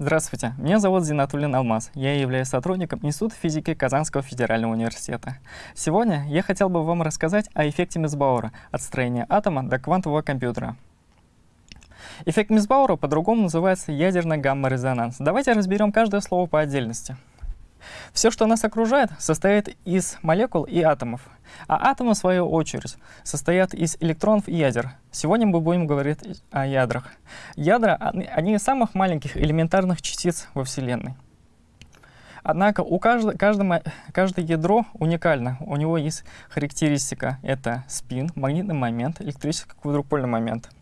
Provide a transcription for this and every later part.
Здравствуйте, меня зовут Зинатуллин Алмаз. Я являюсь сотрудником Института физики Казанского федерального университета. Сегодня я хотел бы вам рассказать о эффекте Мисбаура от строения атома до квантового компьютера. Эффект Мисбаура по-другому называется ядерный гамма-резонанс. Давайте разберем каждое слово по отдельности. Все, что нас окружает, состоит из молекул и атомов, а атомы, в свою очередь, состоят из электронов и ядер. Сегодня мы будем говорить о ядрах. Ядра — одни из самых маленьких элементарных частиц во Вселенной. Однако у каждого, каждого, каждое ядро уникально. У него есть характеристика — это спин, магнитный момент, электрический квадрупольный момент —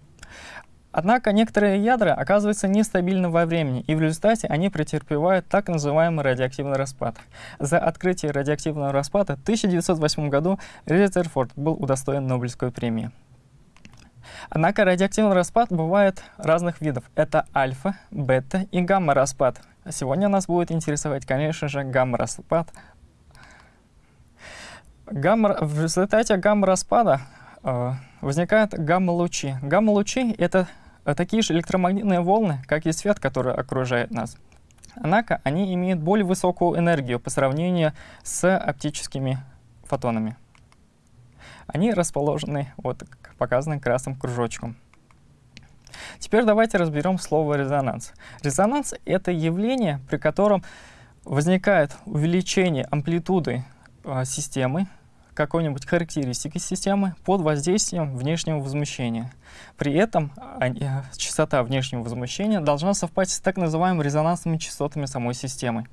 Однако некоторые ядра оказываются нестабильны во времени, и в результате они претерпевают так называемый радиоактивный распад. За открытие радиоактивного распада в 1908 году Резерфорд был удостоен Нобелевской премии. Однако радиоактивный распад бывает разных видов. Это альфа, бета и гамма-распад. Сегодня нас будет интересовать, конечно же, гамма-распад. Гамма, в результате гамма-распада э, возникают гамма-лучи. Гамма-лучи — это такие же электромагнитные волны, как и свет, который окружает нас. Однако они имеют более высокую энергию по сравнению с оптическими фотонами. Они расположены, вот показаны красным кружочком. Теперь давайте разберем слово резонанс. Резонанс — это явление, при котором возникает увеличение амплитуды э, системы какой-нибудь характеристики системы под воздействием внешнего возмущения. При этом э, частота внешнего возмущения должна совпасть с так называемыми резонансными частотами самой системы.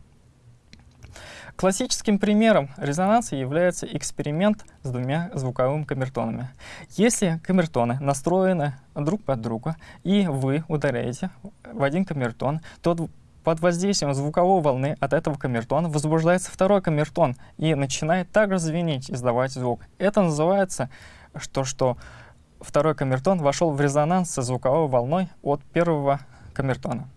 Классическим примером резонанса является эксперимент с двумя звуковыми камертонами. Если камертоны настроены друг под друга, и вы ударяете в один камертон, то под воздействием звуковой волны от этого камертона возбуждается второй камертон и начинает также звенеть, издавать звук. Это называется, что, что второй камертон вошел в резонанс со звуковой волной от первого камертона.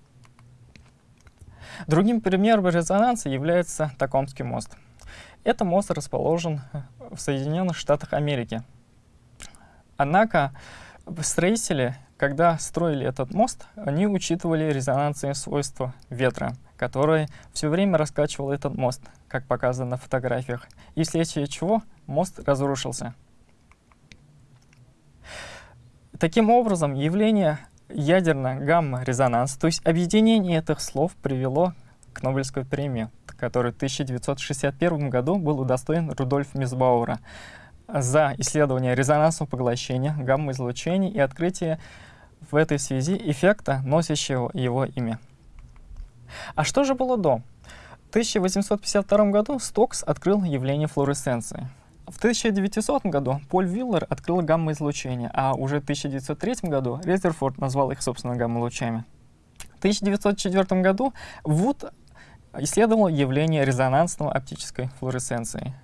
Другим примером резонанса является Токомский мост. Этот мост расположен в Соединенных Штатах Америки. Однако строители когда строили этот мост, они учитывали резонансные свойства ветра, который все время раскачивал этот мост, как показано на фотографиях, и вследствие чего мост разрушился. Таким образом, явление ядерно-гамма-резонанс, то есть объединение этих слов привело к Нобелевской премии, которой в 1961 году был удостоен Рудольф Мисбауэра за исследование резонансного поглощения, гамма-излучений и открытие в этой связи эффекта, носящего его имя. А что же было до? В 1852 году Стокс открыл явление флуоресценции. В 1900 году Поль Виллер открыл гамма-излучение, а уже в 1903 году Резерфорд назвал их, собственно, гамма-лучами. В 1904 году Вуд исследовал явление резонансного оптической флуоресценции.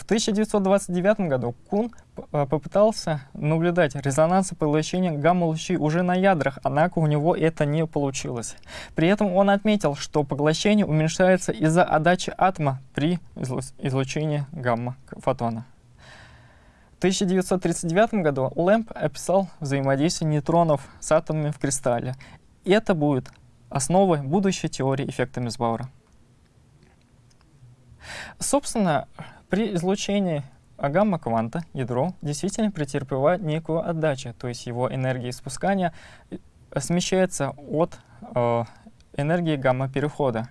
В 1929 году Кун э, попытался наблюдать резонанс поглощения гамма-лучей уже на ядрах, однако у него это не получилось. При этом он отметил, что поглощение уменьшается из-за отдачи атома при излучении гамма-фотона. В 1939 году Лэмп описал взаимодействие нейтронов с атомами в кристалле. Это будет основой будущей теории эффекта Мисбаура. Собственно, при излучении гамма-кванта ядро действительно претерпевает некую отдачу, то есть его энергия испускания э, смещается от э, энергии гамма-перехода.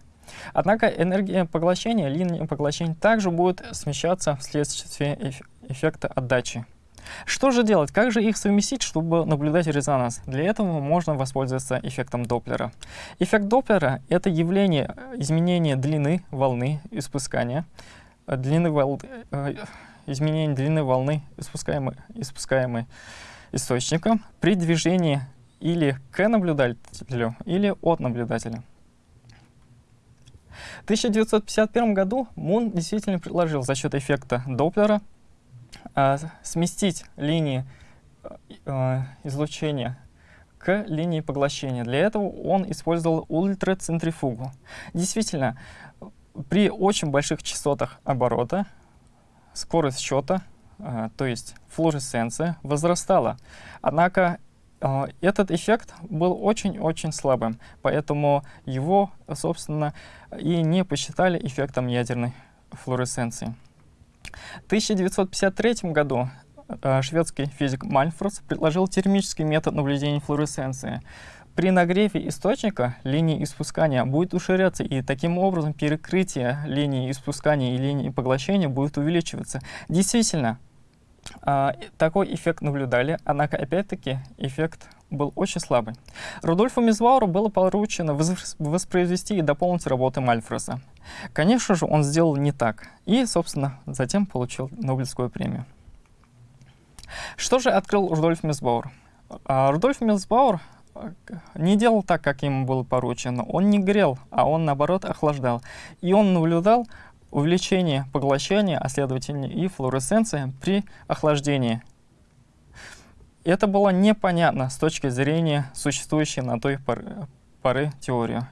Однако энергия поглощения, линия поглощения также будет смещаться вследствие эффекта отдачи. Что же делать? Как же их совместить, чтобы наблюдать резонанс? Для этого можно воспользоваться эффектом Доплера. Эффект Доплера — это явление изменения длины волны испускания, длины волны, э, изменение длины волны, испускаемой, испускаемой источником при движении или к наблюдателю, или от наблюдателя. В 1951 году Мун действительно предложил за счет эффекта Доплера э, сместить линии э, излучения к линии поглощения. Для этого он использовал ультрацентрифугу. Действительно, при очень больших частотах оборота скорость счета, э, то есть флуоресценция, возрастала. Однако э, этот эффект был очень-очень слабым, поэтому его, собственно, и не посчитали эффектом ядерной флуоресценции. В 1953 году э, шведский физик Мальфорс предложил термический метод наблюдения флуоресценции. При нагреве источника линия испускания будет уширяться, и таким образом перекрытие линии испускания и линии поглощения будет увеличиваться. Действительно, э, такой эффект наблюдали, однако, опять-таки, эффект был очень слабый. Рудольфу Мизвауру было поручено воспроизвести и дополнить работы Мальфреса. Конечно же, он сделал не так, и, собственно, затем получил Нобелевскую премию. Что же открыл Рудольф Мисбауэр? А, Рудольф Мисбауэр а, не делал так, как ему было поручено. Он не грел, а он, наоборот, охлаждал. И он наблюдал увеличение поглощения, а следовательно и флуоресценции при охлаждении. Это было непонятно с точки зрения существующей на той поры, поры теории.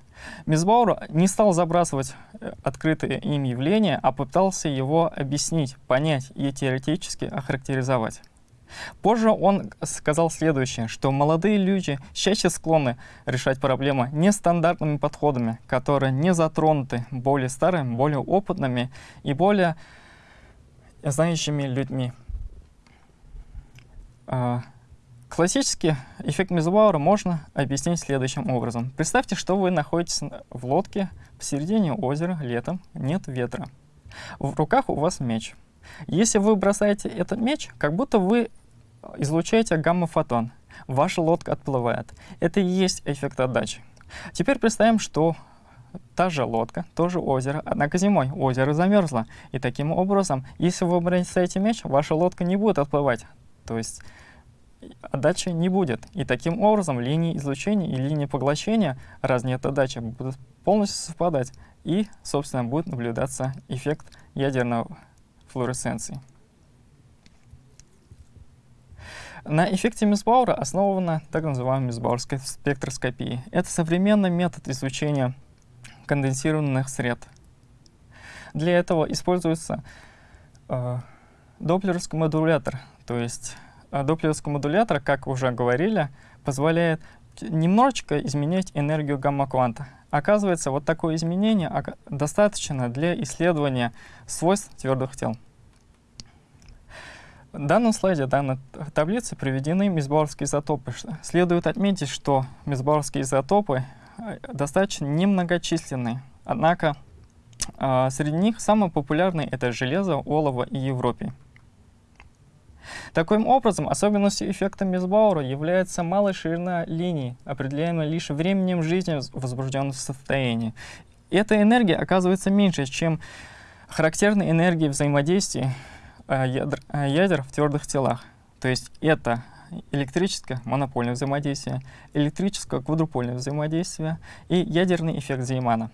Мисбаур не стал забрасывать э, открытое им явление, а пытался его объяснить, понять и теоретически охарактеризовать. Позже он сказал следующее, что молодые люди чаще склонны решать проблемы нестандартными подходами, которые не затронуты более старыми, более опытными и более знающими людьми. А, Классический эффект Мезубауэра можно объяснить следующим образом. Представьте, что вы находитесь в лодке посередине озера летом, нет ветра. В руках у вас меч. Если вы бросаете этот меч, как будто вы излучаете гамма-фотон. Ваша лодка отплывает. Это и есть эффект отдачи. Теперь представим, что та же лодка, тоже озеро, однако зимой озеро замерзло. И таким образом, если вы бросаете меч, ваша лодка не будет отплывать. То есть отдачи не будет. И таким образом линии излучения и линии поглощения, раз нет отдачи, будут полностью совпадать. И, собственно, будет наблюдаться эффект ядерной флуоресценции. На эффекте Мисбаура основана так называемая Мисбаурская спектроскопия. Это современный метод изучения конденсированных сред. Для этого используется э, доплеровский модулятор, то есть а доплеровский модулятор, как уже говорили, позволяет немножечко изменять энергию гамма-кванта. Оказывается, вот такое изменение достаточно для исследования свойств твердых тел. В данном слайде, данной таблице приведены мисбауэрские изотопы. Следует отметить, что мисбауэрские изотопы э, достаточно немногочисленны. Однако э, среди них самые популярные — это железо, олово и европий. Таким образом, особенностью эффекта Мисбаура является малая ширина линии, определяемая лишь временем жизни в возбужденном состоянии. Эта энергия оказывается меньше, чем характерная энергия взаимодействия э, ядер, э, ядер в твердых телах. То есть это электрическое монопольное взаимодействие, электрическое квадрупольное взаимодействие и ядерный эффект Зеймана.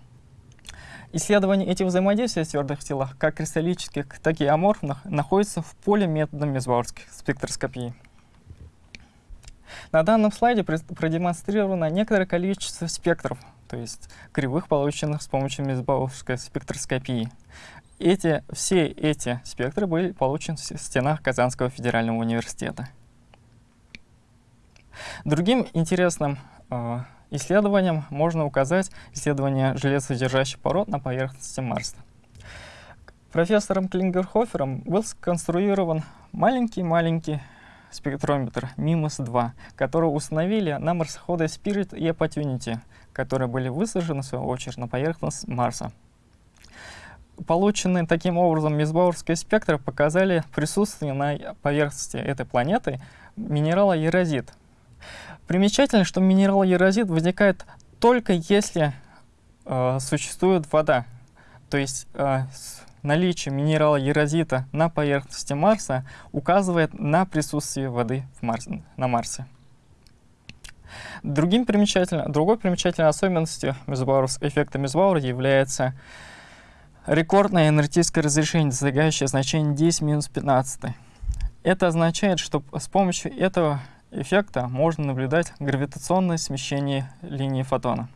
Исследование этих взаимодействий в твердых телах, как кристаллических, так и аморфных, находится в поле метода мезбаурской спектроскопии. На данном слайде продемонстрировано некоторое количество спектров, то есть кривых, полученных с помощью мезбаурской спектроскопии. Эти, все эти спектры были получены в стенах Казанского федерального университета. Другим интересным э, исследованиям можно указать исследование железосодержащих пород на поверхности Марса. Профессором Клингерхофером был сконструирован маленький-маленький спектрометр MIMOS-2, который установили на марсоходы Spirit и Opportunity, которые были высажены, в свою очередь, на поверхность Марса. Полученные таким образом мисбаурские спектры показали присутствие на поверхности этой планеты минерала ерозит, Примечательно, что минерал ерозит возникает только если э, существует вода. То есть э, наличие минерала ерозита на поверхности Марса указывает на присутствие воды в Марс, на Марсе. Другим примечательно, другой примечательной особенностью эффекта Мезбаура является рекордное энергетическое разрешение, достигающее значение 10-15. Это означает, что с помощью этого эффекта можно наблюдать гравитационное смещение линии фотона.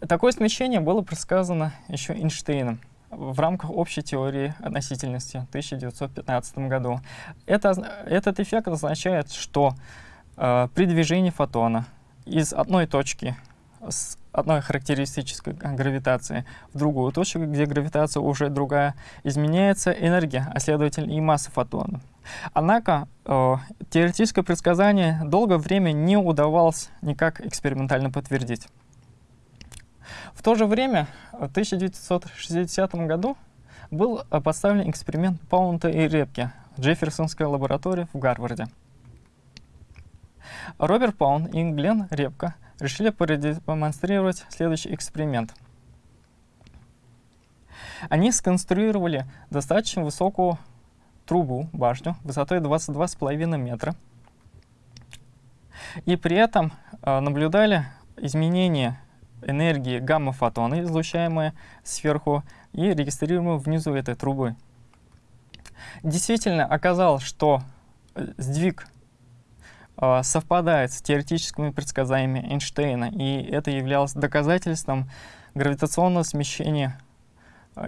Такое смещение было предсказано еще Эйнштейном в рамках общей теории относительности в 1915 году. Это, этот эффект означает, что э, при движении фотона из одной точки с одной характеристической гравитации в другую точку, где гравитация уже другая, изменяется энергия, а следовательно и масса фотона. Однако э, теоретическое предсказание долгое время не удавалось никак экспериментально подтвердить. В то же время, в 1960 году, был поставлен эксперимент Паунта и Репки в Джефферсонской лаборатории в Гарварде. Роберт Паун и Глен Репка решили продемонстрировать следующий эксперимент. Они сконструировали достаточно высокую трубу, башню, высотой 22,5 метра, и при этом э, наблюдали изменения энергии гамма-фотона, излучаемые сверху, и регистрируемые внизу этой трубы. Действительно оказалось, что э, сдвиг э, совпадает с теоретическими предсказаниями Эйнштейна, и это являлось доказательством гравитационного смещения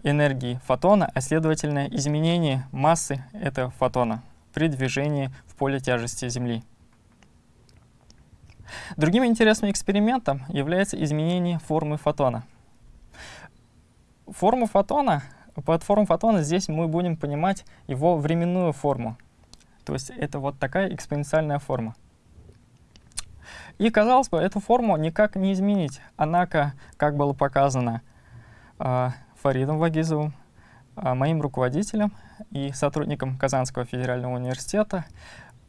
энергии фотона, а следовательно изменение массы этого фотона при движении в поле тяжести Земли. Другим интересным экспериментом является изменение формы фотона. Форму фотона, под форму фотона здесь мы будем понимать его временную форму. То есть это вот такая экспоненциальная форма. И, казалось бы, эту форму никак не изменить. Однако, как было показано э, Фаридом Вагизовым, э, моим руководителем и сотрудником Казанского федерального университета,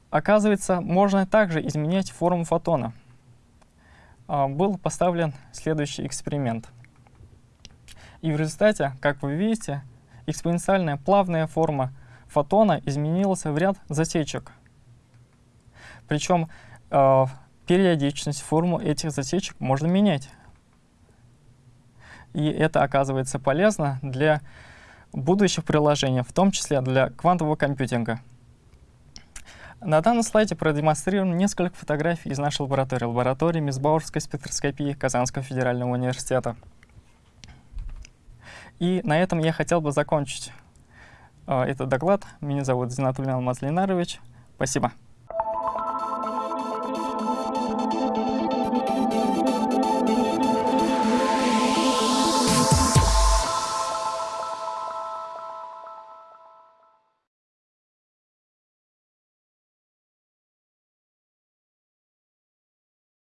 Оказывается, можно также изменять форму фотона. А, был поставлен следующий эксперимент. И в результате, как вы видите, экспоненциальная плавная форма фотона изменилась в ряд засечек. Причем э, периодичность, форму этих засечек можно менять. И это оказывается полезно для будущих приложений, в том числе для квантового компьютинга. На данном слайде продемонстрировано несколько фотографий из нашей лаборатории, лаборатории Мисбауэрской спектроскопии Казанского федерального университета. И на этом я хотел бы закончить э, этот доклад. Меня зовут Зинатулин Алмаз Ленарович. Спасибо.